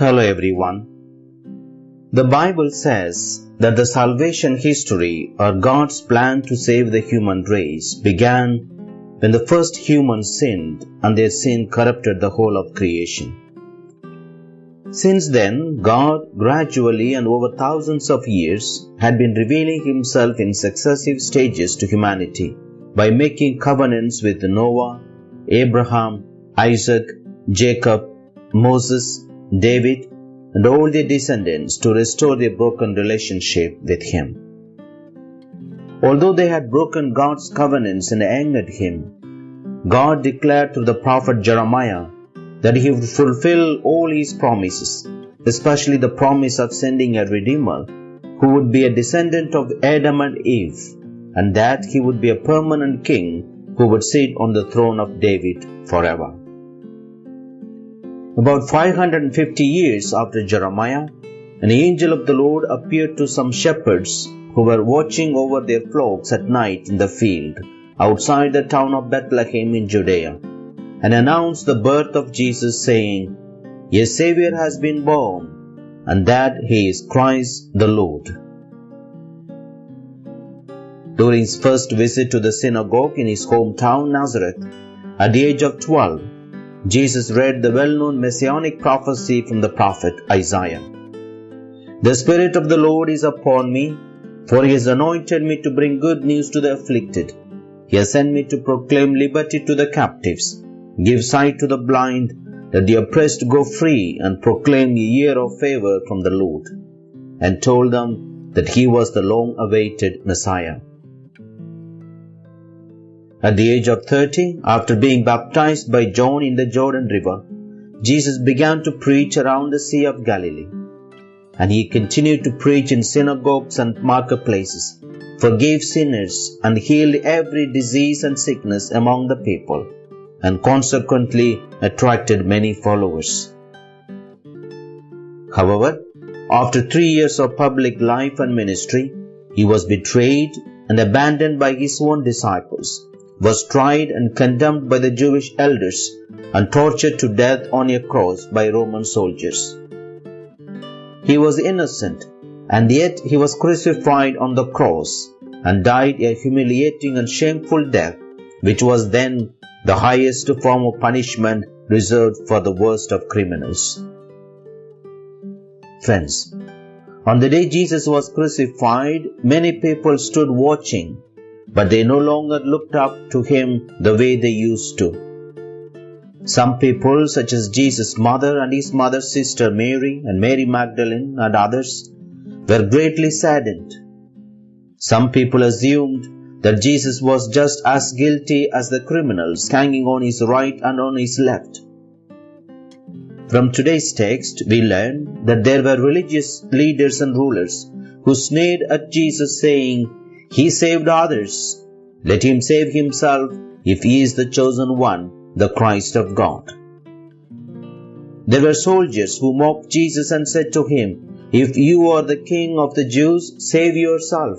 Hello everyone. The Bible says that the salvation history or God's plan to save the human race began when the first humans sinned and their sin corrupted the whole of creation. Since then, God gradually and over thousands of years had been revealing himself in successive stages to humanity by making covenants with Noah, Abraham, Isaac, Jacob, Moses, David, and all their descendants to restore their broken relationship with Him. Although they had broken God's covenants and angered Him, God declared through the prophet Jeremiah that He would fulfill all His promises, especially the promise of sending a Redeemer who would be a descendant of Adam and Eve, and that He would be a permanent King who would sit on the throne of David forever. About 550 years after Jeremiah, an angel of the Lord appeared to some shepherds who were watching over their flocks at night in the field outside the town of Bethlehem in Judea and announced the birth of Jesus, saying, A Savior has been born, and that he is Christ the Lord. During his first visit to the synagogue in his hometown Nazareth, at the age of 12, Jesus read the well known messianic prophecy from the prophet Isaiah. The Spirit of the Lord is upon me, for he has anointed me to bring good news to the afflicted. He has sent me to proclaim liberty to the captives, give sight to the blind, that the oppressed go free, and proclaim the year of favor from the Lord, and told them that he was the long awaited Messiah. At the age of 30, after being baptized by John in the Jordan River, Jesus began to preach around the Sea of Galilee. And he continued to preach in synagogues and marketplaces, forgave sinners, and healed every disease and sickness among the people, and consequently attracted many followers. However, after three years of public life and ministry, he was betrayed and abandoned by his own disciples was tried and condemned by the Jewish elders and tortured to death on a cross by Roman soldiers. He was innocent, and yet he was crucified on the cross and died a humiliating and shameful death, which was then the highest form of punishment reserved for the worst of criminals. Friends, on the day Jesus was crucified, many people stood watching but they no longer looked up to him the way they used to. Some people, such as Jesus' mother and his mother's sister Mary and Mary Magdalene and others, were greatly saddened. Some people assumed that Jesus was just as guilty as the criminals hanging on his right and on his left. From today's text, we learn that there were religious leaders and rulers who sneered at Jesus, saying, he saved others. Let him save himself if he is the chosen one, the Christ of God. There were soldiers who mocked Jesus and said to him, If you are the king of the Jews, save yourself.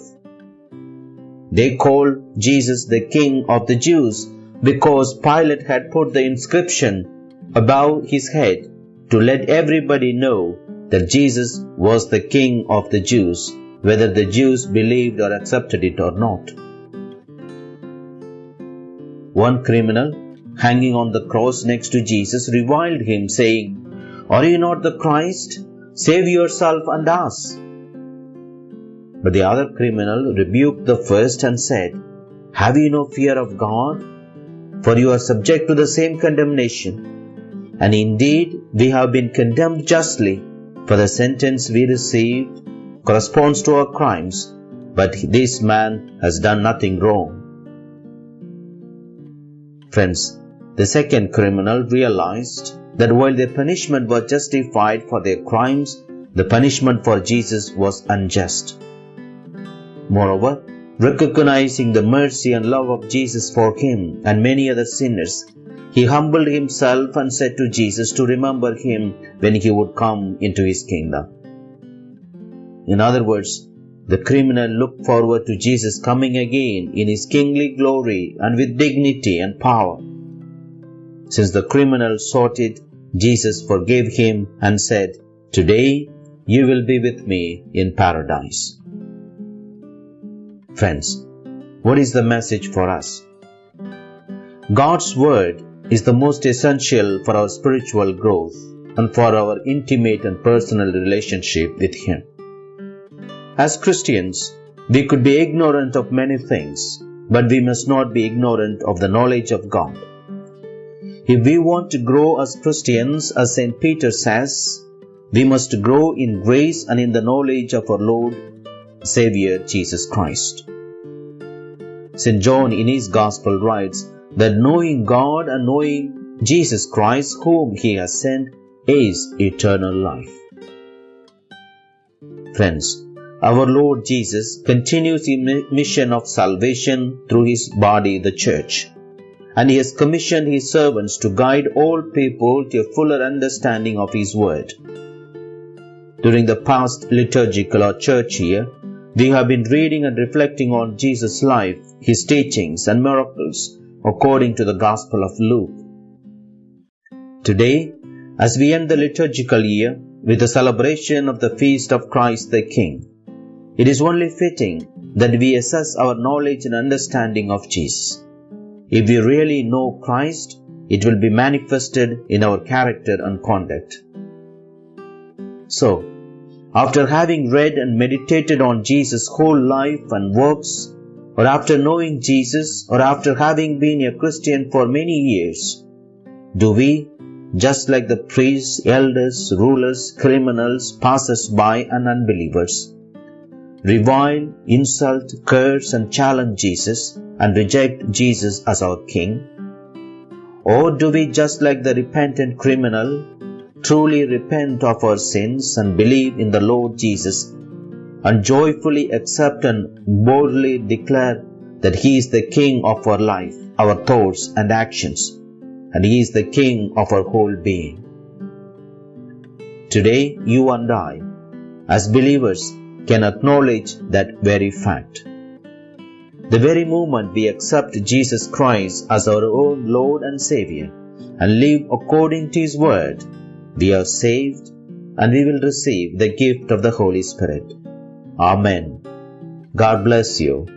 They called Jesus the king of the Jews because Pilate had put the inscription above his head to let everybody know that Jesus was the king of the Jews whether the Jews believed or accepted it or not. One criminal, hanging on the cross next to Jesus, reviled him, saying, Are you not the Christ? Save yourself and us. But the other criminal rebuked the first and said, Have you no fear of God? For you are subject to the same condemnation. And indeed, we have been condemned justly, for the sentence we received corresponds to our crimes, but this man has done nothing wrong. Friends, the second criminal realized that while their punishment was justified for their crimes, the punishment for Jesus was unjust. Moreover, recognizing the mercy and love of Jesus for him and many other sinners, he humbled himself and said to Jesus to remember him when he would come into his kingdom. In other words, the criminal looked forward to Jesus coming again in his kingly glory and with dignity and power. Since the criminal sought it, Jesus forgave him and said, Today you will be with me in paradise. Friends, what is the message for us? God's Word is the most essential for our spiritual growth and for our intimate and personal relationship with Him. As Christians, we could be ignorant of many things, but we must not be ignorant of the knowledge of God. If we want to grow as Christians, as St. Peter says, we must grow in grace and in the knowledge of our Lord Savior Jesus Christ. St. John in his Gospel writes that knowing God and knowing Jesus Christ, whom He has sent, is eternal life. Friends, our Lord Jesus continues the mission of salvation through His body, the Church, and He has commissioned His servants to guide all people to a fuller understanding of His Word. During the past liturgical or church year, we have been reading and reflecting on Jesus' life, His teachings and miracles according to the Gospel of Luke. Today, as we end the liturgical year with the celebration of the feast of Christ the King, it is only fitting that we assess our knowledge and understanding of Jesus. If we really know Christ, it will be manifested in our character and conduct. So, after having read and meditated on Jesus' whole life and works, or after knowing Jesus, or after having been a Christian for many years, do we, just like the priests, elders, rulers, criminals, passers by, and unbelievers, revile, insult, curse, and challenge Jesus and reject Jesus as our King? Or do we, just like the repentant criminal, truly repent of our sins and believe in the Lord Jesus and joyfully accept and boldly declare that He is the King of our life, our thoughts and actions, and He is the King of our whole being. Today, you and I, as believers, can acknowledge that very fact. The very moment we accept Jesus Christ as our own Lord and Savior and live according to His Word, we are saved and we will receive the gift of the Holy Spirit. Amen. God bless you.